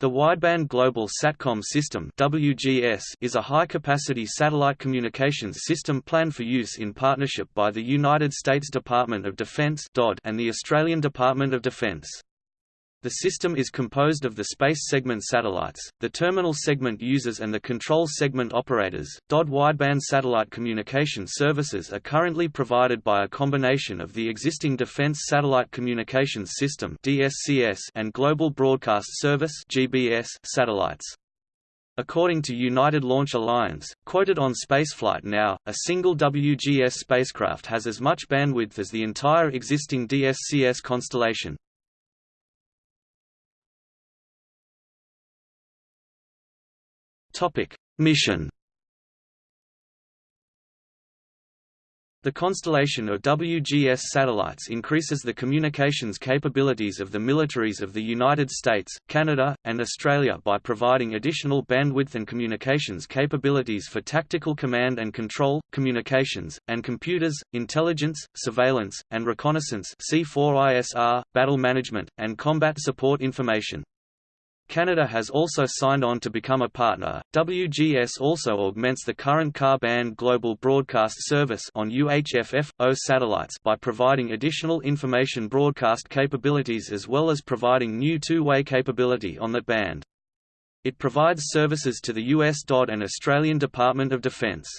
The Wideband Global Satcom System (WGS) is a high-capacity satellite communications system planned for use in partnership by the United States Department of Defense and the Australian Department of Defense. The system is composed of the space segment satellites, the terminal segment users and the control segment operators. DoD wideband satellite communication services are currently provided by a combination of the existing Defense Satellite Communications System (DSCS) and Global Broadcast Service (GBS) satellites. According to United Launch Alliance, quoted on Spaceflight Now, a single WGS spacecraft has as much bandwidth as the entire existing DSCS constellation. Topic: Mission. The constellation of WGS satellites increases the communications capabilities of the militaries of the United States, Canada, and Australia by providing additional bandwidth and communications capabilities for tactical command and control, communications, and computers, intelligence, surveillance, and reconnaissance C4ISR, battle management, and combat support information. Canada has also signed on to become a partner. WGS also augments the current Ka-band global broadcast service on UHF-O satellites by providing additional information broadcast capabilities as well as providing new two-way capability on that band. It provides services to the US DoD and Australian Department of Defence.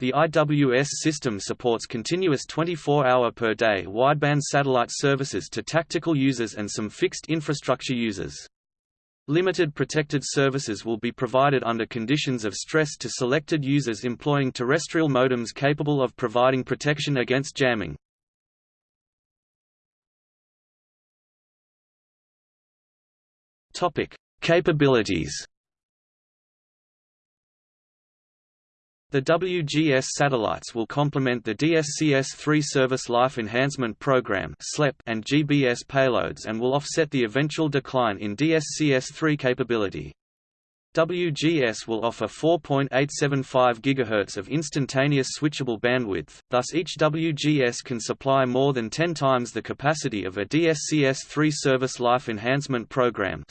The IWS system supports continuous 24-hour per day wideband satellite services to tactical users and some fixed infrastructure users. Limited protected services will be provided under conditions of stress to selected users employing terrestrial modems capable of providing protection against jamming. Topic: Capabilities The WGS satellites will complement the DSCS-3 Service Life Enhancement Program and GBS payloads and will offset the eventual decline in DSCS-3 capability. WGS will offer 4.875 GHz of instantaneous switchable bandwidth, thus each WGS can supply more than 10 times the capacity of a DSCS-3 Service Life Enhancement Program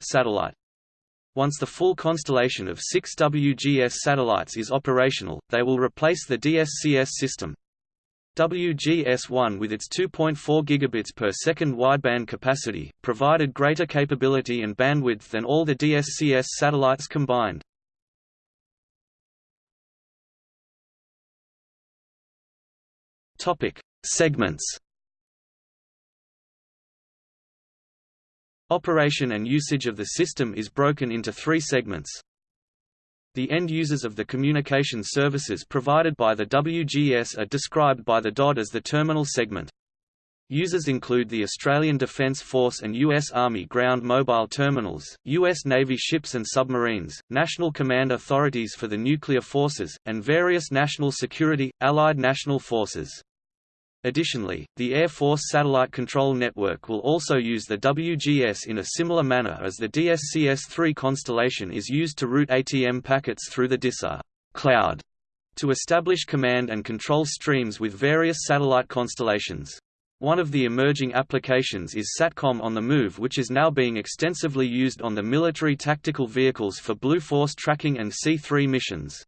satellite. Once the full constellation of six WGS satellites is operational, they will replace the DSCS system. WGS-1 with its 2.4 gigabits per second wideband capacity, provided greater capability and bandwidth than all the DSCS satellites combined. Segments Operation and usage of the system is broken into three segments. The end users of the communication services provided by the WGS are described by the DoD as the terminal segment. Users include the Australian Defence Force and U.S. Army ground mobile terminals, U.S. Navy ships and submarines, national command authorities for the nuclear forces, and various national security, allied national forces. Additionally, the Air Force Satellite Control Network will also use the WGS in a similar manner as the DSCS-3 constellation is used to route ATM packets through the DISA cloud to establish command and control streams with various satellite constellations. One of the emerging applications is SATCOM on the move which is now being extensively used on the military tactical vehicles for Blue Force tracking and C-3 missions.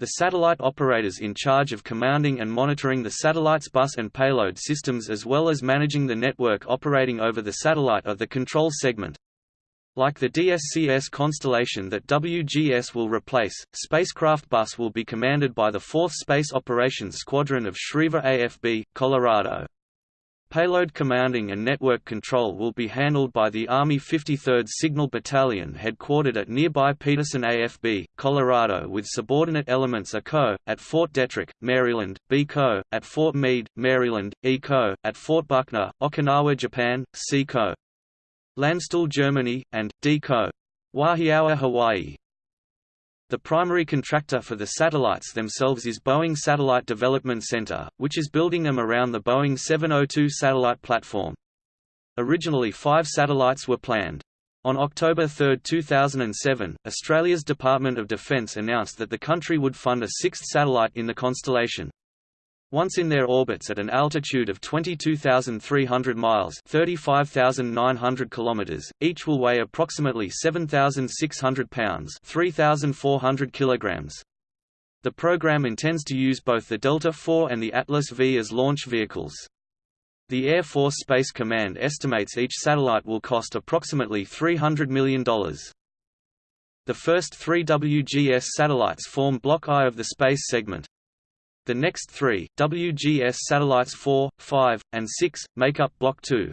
The satellite operators in charge of commanding and monitoring the satellite's bus and payload systems as well as managing the network operating over the satellite are the control segment. Like the DSCS constellation that WGS will replace, Spacecraft Bus will be commanded by the 4th Space Operations Squadron of Schriever AFB, Colorado. Payload commanding and network control will be handled by the Army 53rd Signal Battalion headquartered at nearby Peterson AFB, Colorado with subordinate elements A Co. at Fort Detrick, Maryland, B Co. at Fort Meade, Maryland, E Co. at Fort Buckner, Okinawa, Japan, C Co. Landstuhl, Germany, and D Co. Wahiawa, Hawaii. The primary contractor for the satellites themselves is Boeing Satellite Development Center, which is building them around the Boeing 702 satellite platform. Originally five satellites were planned. On October 3, 2007, Australia's Department of Defence announced that the country would fund a sixth satellite in the constellation. Once in their orbits at an altitude of 22,300 miles (35,900 kilometers), each will weigh approximately 7,600 pounds (3,400 kilograms). The program intends to use both the Delta IV and the Atlas V as launch vehicles. The Air Force Space Command estimates each satellite will cost approximately $300 million. The first three WGS satellites form Block I of the space segment. The next three, WGS satellites 4, 5, and 6, make up Block 2.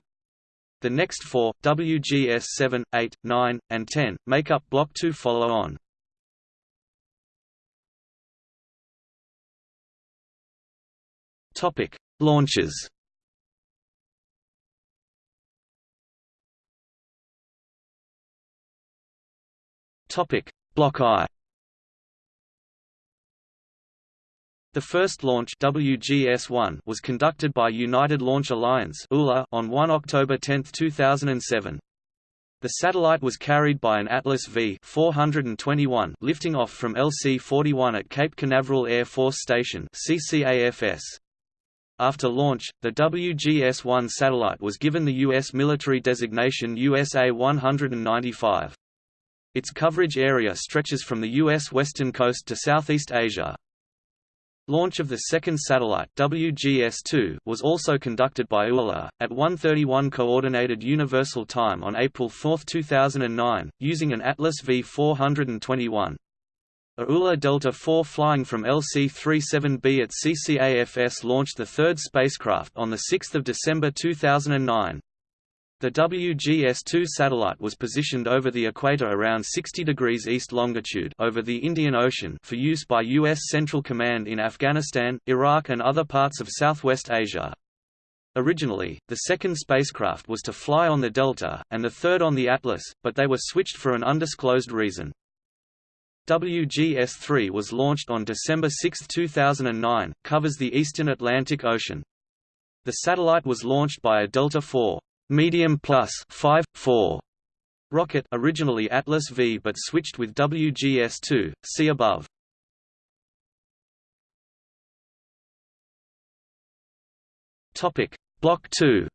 The next four, WGS 7, 8, 9, and 10, make up Block 2 follow on. Topic: Launches. Topic: Block I. The first launch WGS-1 was conducted by United Launch Alliance on 1 October 10, 2007. The satellite was carried by an Atlas V 421 lifting off from LC-41 at Cape Canaveral Air Force Station CCAFS. After launch, the WGS-1 satellite was given the U.S. military designation USA 195. Its coverage area stretches from the U.S. western coast to Southeast Asia. Launch of the second satellite WGS-2 was also conducted by ULA, at 1:31 Coordinated Universal Time on April 4, 2009, using an Atlas V421. A ULA Delta IV flying from LC-37B at CCAFS launched the third spacecraft on 6 December 2009. The WGS-2 satellite was positioned over the equator around 60 degrees east longitude over the Indian Ocean for use by U.S. Central Command in Afghanistan, Iraq and other parts of Southwest Asia. Originally, the second spacecraft was to fly on the Delta, and the third on the Atlas, but they were switched for an undisclosed reason. WGS-3 was launched on December 6, 2009, covers the eastern Atlantic Ocean. The satellite was launched by a Delta IV Medium Plus 5, 4 rocket originally Atlas V but switched with WGS-2, see above. Topic. Block 2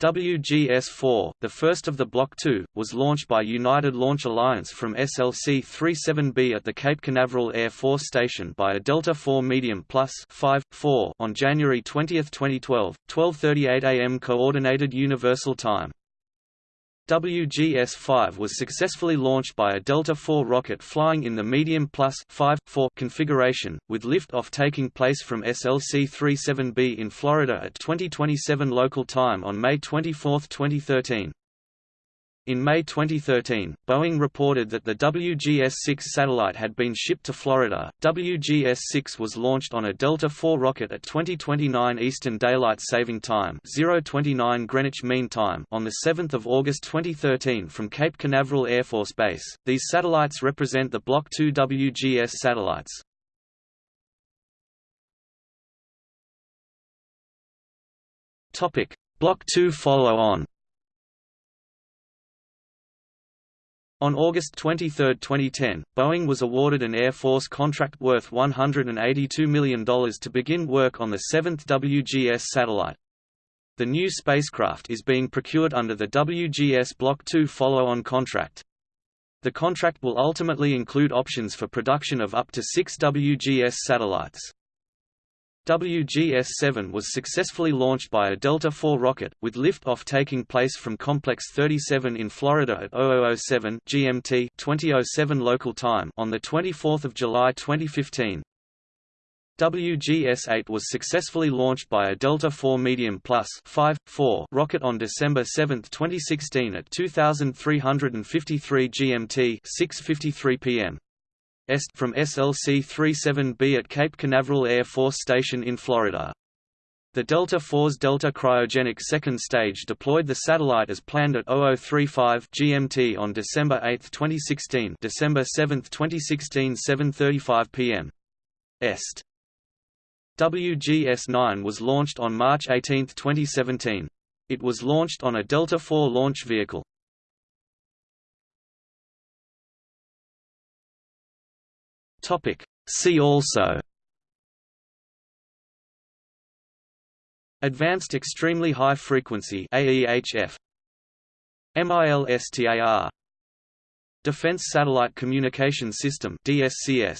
WGS-4, the first of the Block 2, was launched by United Launch Alliance from SLC-37B at the Cape Canaveral Air Force Station by a Delta IV Medium Plus 5, 4 on January 20, 2012, 12.38 am Coordinated Universal Time. WGS-5 was successfully launched by a Delta IV rocket flying in the medium plus 5, 4 configuration, with liftoff taking place from SLC-37B in Florida at 2027 local time on May 24, 2013. In May 2013, Boeing reported that the WGS-6 satellite had been shipped to Florida. WGS-6 was launched on a Delta IV rocket at 2029 Eastern Daylight Saving Time (029 Greenwich Mean Time) on the 7th of August 2013 from Cape Canaveral Air Force Base. These satellites represent the Block 2 WGS satellites. Topic: Block 2 follow-on. On August 23, 2010, Boeing was awarded an Air Force contract worth $182 million to begin work on the seventh WGS satellite. The new spacecraft is being procured under the WGS Block 2 follow-on contract. The contract will ultimately include options for production of up to six WGS satellites. WGS-7 was successfully launched by a Delta IV rocket, with liftoff taking place from Complex 37 in Florida at 0007 GMT 2007 local time on 24 July 2015. WGS-8 was successfully launched by a Delta IV Medium Plus 5, 4 rocket on December 7, 2016 at 2353 GMT 6.53 p.m. Est from SLC-37B at Cape Canaveral Air Force Station in Florida. The Delta IV's Delta cryogenic second stage deployed the satellite as planned at 0035 GMT on December 8, 2016 December 7, 2016 7.35 pm. Est. WGS-9 was launched on March 18, 2017. It was launched on a Delta IV launch vehicle. Topic. See also. Advanced Extremely High Frequency AEHF MILSTAR Defense Satellite Communication System DSCS